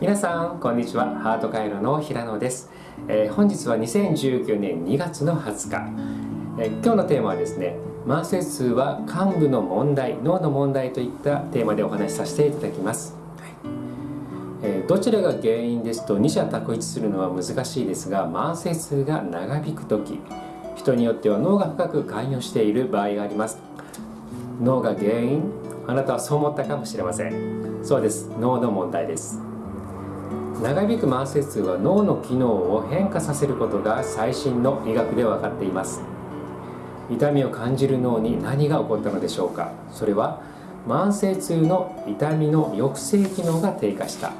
皆さんこんにちは。ハート回路の平野です、えー、本日は2019年2月の20日、えー、今日のテーマはですね慢性痛は幹部の問題脳の問題といったテーマでお話しさせていただきます、はい。えー、どちらが原因ですと二者択一するのは難しいですが慢性痛が長引く時人によっては脳が深く関与している場合があります。脳が原因あなたはそう思ったかもしれません。そうです。脳の問題です。長引く慢性痛は脳の機能を変化させることが最新の医学で分かっています。痛みを感じる脳に何が起こったのでしょうか。それは慢性痛の痛みの抑制機能が低下した。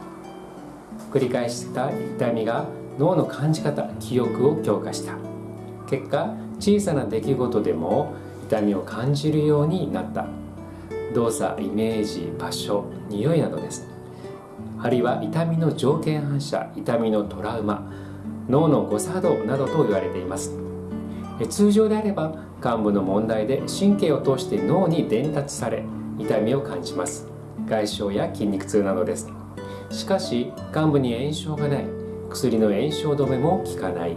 繰り返した痛みが脳の感じ方記憶を強化した。結果小さな出来事でも痛みを感じるようになった。動作イメージ場所匂いなどです。あるいは痛みの条件反射痛みのトラウマ脳の誤作動などと言われています。通常であれば患部の問題で神経を通して脳に伝達され痛みを感じます。外傷や筋肉痛などです。しかし患部に炎症がない薬の炎症止めも効かない。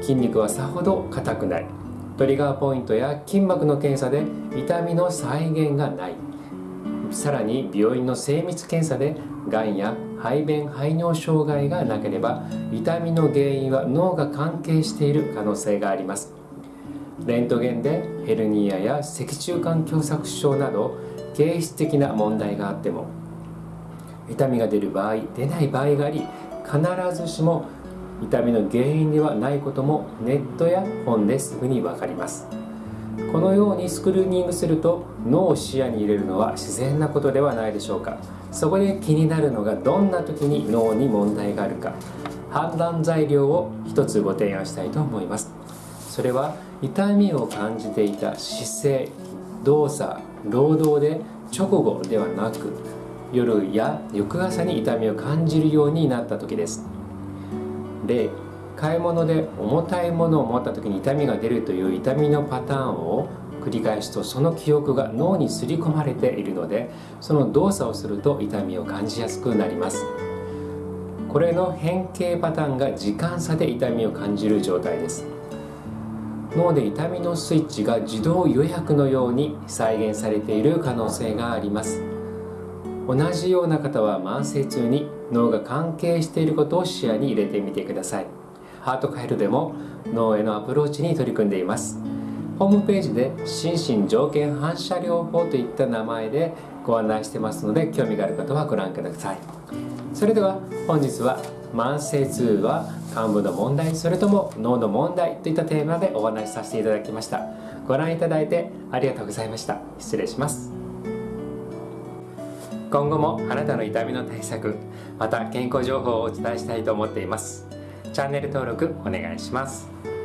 筋肉はさほど硬くない。トリガーポイントや筋膜の検査で痛みの再現がない。さらに病院の精密検査でがんや排便排尿障害がなければ痛みの原因は脳が関係している可能性があります。レントゲンでヘルニアや脊柱管狭窄症など形質的な問題があっても痛みが出る場合出ない場合があり必ずしも痛みの原因ではないこともネットや本ですぐに分かります。このようにスクリーニングすると脳を視野に入れるのは自然なことではないでしょうか。そこで気になるのがどんな時に脳に問題があるか。判断材料を一つご提案したいと思います。それは痛みを感じていた姿勢動作労働で直後ではなく夜や翌朝に痛みを感じるようになった時です。例買い物で重たいものを持った時に痛みが出るという痛みのパターンを繰り返すとその記憶が脳に刷り込まれているのでその動作をすると痛みを感じやすくなります。これの変形パターンが時間差で痛みを感じる状態です。脳で痛みのスイッチが自動予約のように再現されている可能性があります。同じような方は慢性痛に脳が関係していることを視野に入れてみてください。ハートカイルでも脳へのアプローチに取り組んでいます。ホームページで心身条件反射療法といった名前でご案内してますので興味がある方はご覧ください。それでは本日は慢性痛は幹部の問題それとも脳の問題といったテーマでお話しさせていただきました。ご覧いただいてありがとうございました。失礼します。今後もあなたの痛みの対策また健康情報をお伝えしたいと思っています。チャンネル登録お願いします。